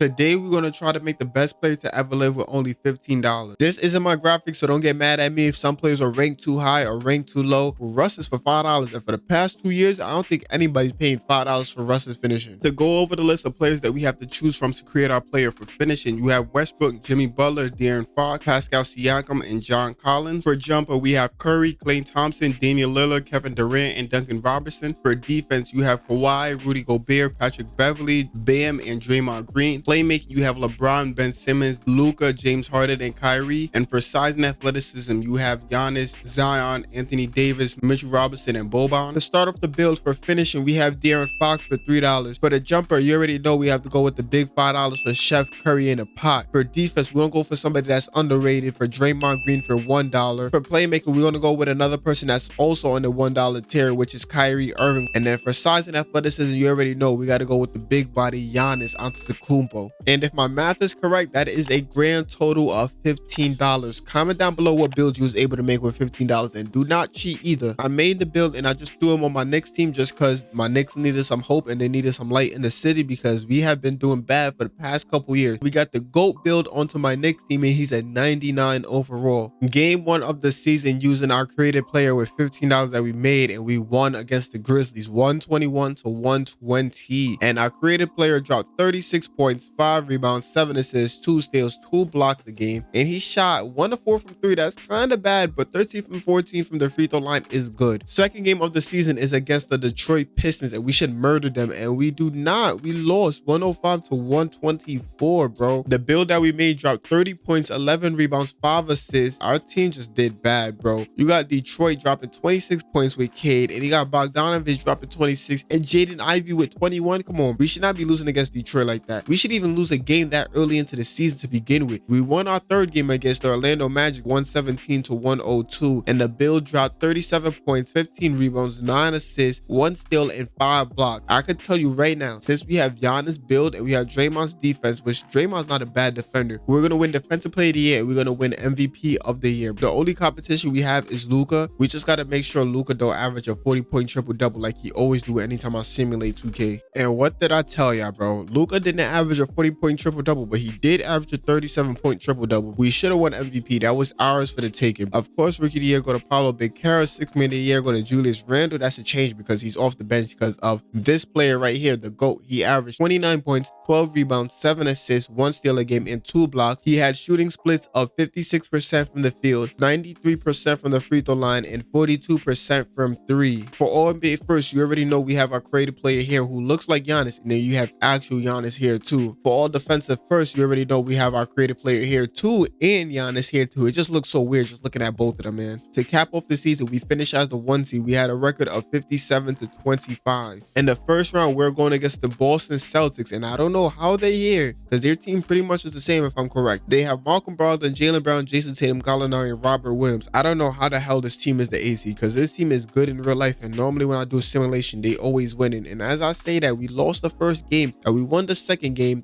Today, we're going to try to make the best player to ever live with only $15. This isn't my graphics, so don't get mad at me if some players are ranked too high or ranked too low. Russ is for $5, and for the past two years, I don't think anybody's paying $5 for Russ's finishing. To go over the list of players that we have to choose from to create our player for finishing, you have Westbrook, Jimmy Butler, De'Aaron Fox, Pascal Siakam, and John Collins. For jumper, we have Curry, Klay Thompson, Damian Lillard, Kevin Durant, and Duncan Robinson. For defense, you have Kawhi, Rudy Gobert, Patrick Beverley, Bam, and Draymond Green playmaking, you have LeBron, Ben Simmons, Luka, James Harden, and Kyrie. And for size and athleticism, you have Giannis, Zion, Anthony Davis, Mitchell Robinson, and Boban. To start off the build for finishing, we have De'Aaron Fox for $3. For the jumper, you already know we have to go with the big $5 for Chef Curry in a pot. For defense, we don't go for somebody that's underrated. For Draymond Green for $1. For playmaker, we want to go with another person that's also on the $1 tier, which is Kyrie Irving. And then for size and athleticism, you already know we got to go with the big body Giannis Antetokounmpo combo. And if my math is correct, that is a grand total of $15. Comment down below what builds you was able to make with $15 and do not cheat either. I made the build and I just threw him on my next team just because my Knicks needed some hope and they needed some light in the city because we have been doing bad for the past couple years. We got the GOAT build onto my Knicks team and he's at 99 overall. Game one of the season using our created player with $15 that we made and we won against the Grizzlies 121 to 120 and our created player dropped 36 points points, five rebounds, seven assists, two steals, two blocks a game. And he shot one to four from three. That's kind of bad, but 13 from 14 from the free throw line is good. Second game of the season is against the Detroit Pistons, and we should murder them. And we do not. We lost 105 to 124, bro. The build that we made dropped 30 points, 11 rebounds, five assists. Our team just did bad, bro. You got Detroit dropping 26 points with Cade, and you got Bogdanovich dropping 26, and Jaden Ivey with 21. Come on, we should not be losing against Detroit like that. We should even lose a game that early into the season to begin with. We won our third game against the Orlando Magic 117 to 102, and the Bill dropped 37 points, 15 rebounds, 9 assists, 1 steal, and 5 blocks. I could tell you right now, since we have Giannis build and we have Draymond's defense, which Draymond's not a bad defender, we're going to win Defensive Player of the Year and we're going to win MVP of the year. The only competition we have is Luka. We just got to make sure Luka don't average a 40 point triple double like he always do anytime I simulate 2K. And what did I tell y'all, bro? Luka didn't average a 40 point triple double, but he did average a 37 point triple double. We should have won MVP. That was ours for the taking. Of course, rookie of the year go to Paolo Banchero. Six man of year go to Julius Randle. That's a change because he's off the bench because of this player right here, the GOAT. He averaged 29 points, 12 rebounds, 7 assists, 1 steal a game, and 2 blocks. He had shooting splits of 56% from the field, 93% from the free throw line, and 42% from 3. For all NBA first, you already know we have our creative player here who looks like Giannis, and then you have actual Giannis here too. For all defensive first, you already know we have our creative player here too, and Giannis here too. It just looks so weird just looking at both of them, man. To cap off the season, we finished as the one seed. We had a record of 57 to 25. In the first round, we're going against the Boston Celtics, and I don't know how they here because their team pretty much is the same if I'm correct. They have Malcolm Brogdon, Jaylen Brown, Jayson Tatum, Gallinari, and Robert Williams. I don't know how the hell this team is the AC because this team is good in real life and normally when I do a simulation, they always winning. And as I say that, we lost the first game and we won the second game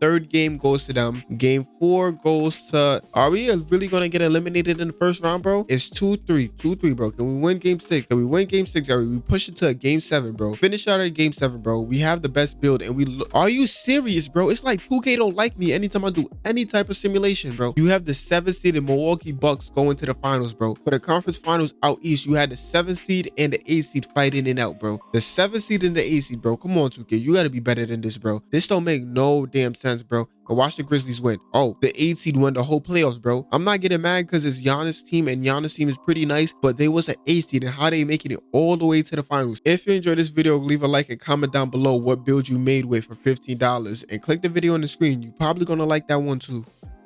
third game goes to them. Game four goes to. Are we really gonna get eliminated in the first round, bro? It's two three, two three, bro. Can we win game six? Can we win game six? Are we push it to a game seven, bro? Finish out at game seven, bro. We have the best build, and we. Are you serious, bro? It's like 2K don't like me anytime I do any type of simulation, bro. You have the seven seed in Milwaukee Bucks going to the finals, bro. For the conference finals out east, you had the seven seed and the eight seed fighting in it out, bro. The seven seed and the eight seed, bro. Come on, 2K. You gotta be better than this, bro. This don't make no damn sense, bro. And watch the Grizzlies win. Oh, the eight seed won the whole playoffs, bro. I'm not getting mad because it's Giannis team and Giannis team is pretty nice, but they was an eight seed and how they making it all the way to the finals. If you enjoyed this video, leave a like and comment down below what build you made with for $15 and click the video on the screen. You're probably gonna like that one too.